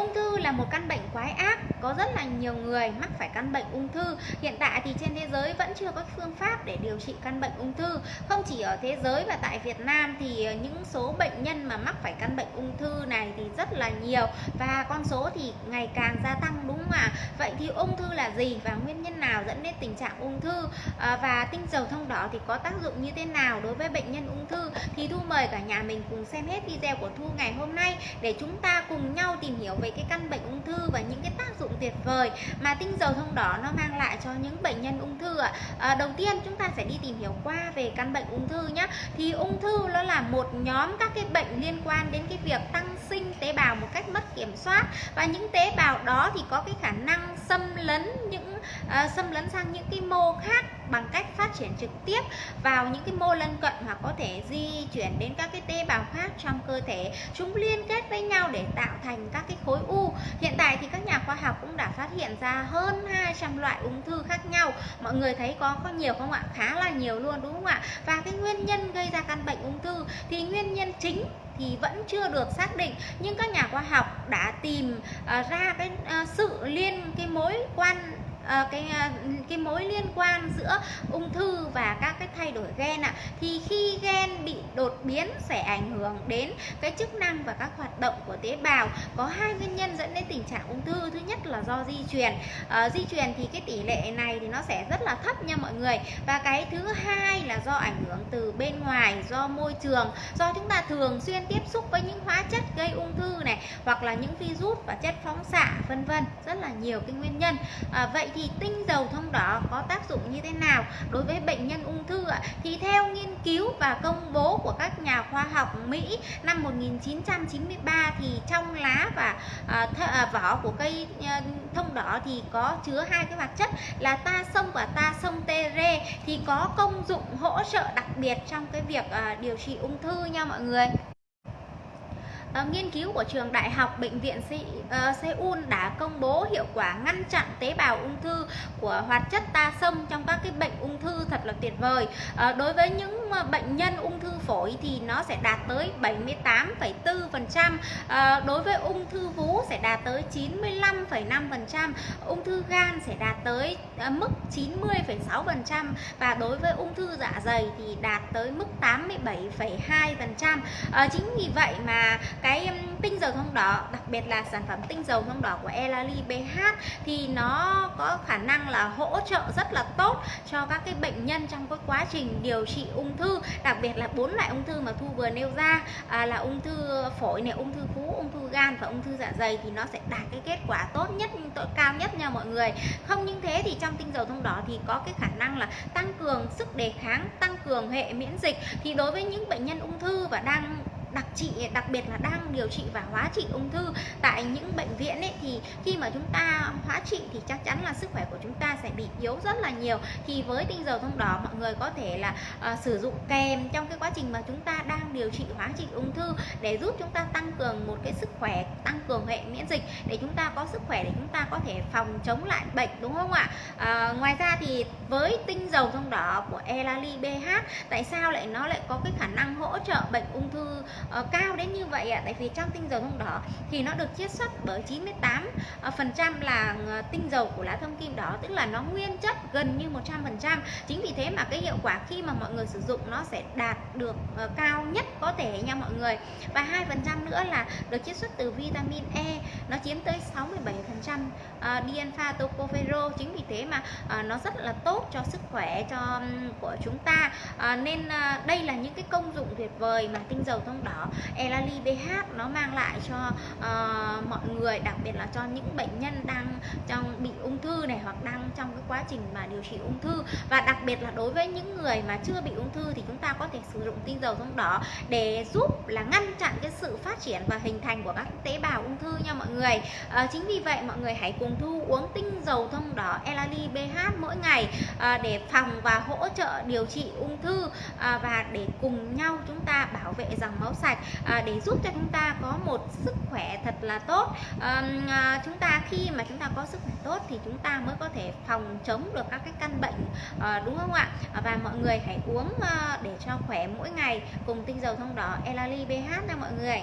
ung thư là một căn bệnh quái ác, có rất là nhiều người mắc phải căn bệnh ung thư. Hiện tại thì trên thế giới vẫn chưa có phương pháp để điều trị căn bệnh ung thư. Không chỉ ở thế giới và tại Việt Nam thì những số bệnh nhân mà mắc phải căn bệnh ung thư này thì rất là nhiều. Và con số thì ngày càng gia tăng đúng không ạ? Vậy thì ung thư là gì và nguyên nhân nào dẫn đến tình trạng ung thư? À, và tinh dầu thông đỏ thì có tác dụng như thế nào đối với bệnh nhân ung thư? Thì thu mời cả nhà mình cùng xem hết video của thu ngày hôm nay để chúng ta cùng nhau tìm hiểu về cái căn bệnh ung thư và những cái tác dụng tuyệt vời mà tinh dầu thông đỏ nó mang lại cho những bệnh nhân ung thư ạ. À, đầu tiên chúng ta sẽ đi tìm hiểu qua về căn bệnh ung thư nhé thì ung thư nó là một nhóm các cái bệnh liên quan đến cái việc tăng sinh tế bào một cách mất kiểm soát. Và những tế bào đó thì có cái khả năng xâm lấn những uh, xâm lấn sang những cái mô khác bằng cách phát triển trực tiếp vào những cái mô lân cận hoặc có thể di chuyển đến các cái tế bào khác trong cơ thể. Chúng liên kết với nhau để tạo thành các cái khối u. Hiện tại thì các nhà khoa học cũng đã phát hiện ra hơn 200 loại ung thư khác nhau. Mọi người thấy có có nhiều không ạ? Khá là nhiều luôn đúng không ạ? Và cái nguyên nhân gây ra căn bệnh ung thư thì nguyên nhân chính thì vẫn chưa được xác định. Nhưng các nhà khoa học đã tìm ờ, ra cái ờ, sự liên, cái mối quan Ờ, cái ờ, cái mối liên quan giữa ung thư và các cái thay đổi gen ạ à. thì khi gen bị đột biến sẽ ảnh hưởng đến cái chức năng và các hoạt động của tế bào. Có hai nguyên nhân dẫn đến tình trạng ung thư. Thứ nhất là do di truyền. À, di truyền thì cái tỷ lệ này thì nó sẽ rất là thấp nha mọi người. Và cái thứ hai là do ảnh hưởng từ bên ngoài do môi trường do chúng ta thường xuyên tiếp xúc với những hóa chất gây ung thư này hoặc là những virus và chất phóng xạ vân vân. Rất là nhiều cái nguyên nhân. À, vậy thì thì tinh dầu thông đỏ có tác dụng như thế nào đối với bệnh nhân ung thư ạ? Thì theo nghiên cứu và công bố của các nhà khoa học Mỹ năm 1993 thì trong lá và uh, vỏ của cây uh, thông đỏ thì có chứa hai cái hoạt chất là ta sông và ta sông tê rê thì có công dụng hỗ trợ đặc biệt trong cái việc uh, điều trị ung thư nha mọi người Ờ, nghiên cứu của trường đại học bệnh viện Se uh, ờ, Seoul đã công bố hiệu quả ngăn chặn tế bào ung thư của hoạt chất ta sâm trong các cái bệnh ung thư thật là tuyệt vời. Ờ, đối với những bệnh nhân ung thư phổi thì nó sẽ đạt tới 78,4% uh, đối với ung thư vú sẽ đạt tới 95,5% ung thư gan sẽ đạt tới uh, mức 90,6% và đối với ung thư dạ dày thì đạt tới mức 87,2% uh, chính vì vậy mà cái tinh dầu thông đỏ đặc biệt là sản phẩm tinh dầu thông đỏ của Elali BH thì nó có khả năng là hỗ trợ rất là tốt cho các cái bệnh nhân trong cái quá trình điều trị ung thư đặc biệt là bốn loại ung thư mà thu vừa nêu ra à, là ung thư phổi này ung thư vú ung thư gan và ung thư dạ dày thì nó sẽ đạt cái kết quả tốt nhất cao nhất nha mọi người. Không những thế thì trong tinh dầu thông đỏ thì có cái khả năng là tăng cường sức đề kháng tăng cường hệ miễn dịch. Thì đối với những bệnh nhân ung thư và đang đặc trị đặc biệt là đang điều trị và hóa trị ung thư tại những bệnh viện ấy thì khi mà chúng ta hóa trị thì chắc chắn là sức khỏe của chúng ta sẽ bị yếu rất là nhiều. Thì với tinh dầu thông đỏ mọi người có thể là uh, sử dụng kèm trong cái quá trình mà chúng ta đang điều trị hóa trị ung thư để giúp chúng ta tăng cường một cái sức khỏe tăng cường hệ miễn dịch để chúng ta có sức khỏe để chúng ta có thể phòng chống lại bệnh đúng không ạ? À, ngoài ra thì với tinh dầu thông đỏ của Elali BH tại sao lại nó lại có cái khả năng hỗ trợ bệnh ung thư uh, cao đến như vậy ạ tại vì trong tinh dầu thông đỏ thì nó được chiết xuất bởi 98 uh, ờ, phần trăm là ờ, tinh dầu của lá thông kim đỏ tức là nó nguyên chất gần như 100 phần trăm. Chính vì thế mà cái hiệu quả khi mà mọi người sử dụng nó sẽ đạt được uh, cao nhất có thể nha mọi người. Và hai phần trăm nữa là được chiết xuất từ vitamin E nó chiếm tới 67 phần trăm uh, tocopherol chính vì thế mà uh, nó rất là tốt cho sức khỏe cho um, của chúng ta. Uh, nên uh, đây là những cái công dụng tuyệt vời mà tinh dầu thông đỏ Elali BH nó mang lại cho uh, mọi người đặc biệt là cho những bệnh nhân đang trong bị ung thư này hoặc đang trong cái quá trình mà điều trị ung thư. Và đặc biệt là đối với những người mà chưa bị ung thư thì chúng ta có thể sử dụng tinh dầu thông đỏ để giúp là ngăn chặn cái sự phát triển và hình thành của các tế bào ung thư nha mọi người. À, chính vì vậy mọi người hãy cùng thu uống tinh dầu thông đỏ Elali BH mỗi ngày à, để phòng và hỗ trợ điều trị ung thư à, và để cùng nhau chúng ta bảo vệ dòng máu sạch à, để giúp cho chúng ta có một sức khỏe thật là tốt. À, chúng ta khi mà chúng ta có sức khỏe tốt thì chúng ta mới có thể phòng chống được các cái căn bệnh à, đúng không ạ? À, và mọi người hãy uống à, để cho khỏe mỗi ngày. Cùng tinh dầu thông đỏ Elali BH nha mọi người.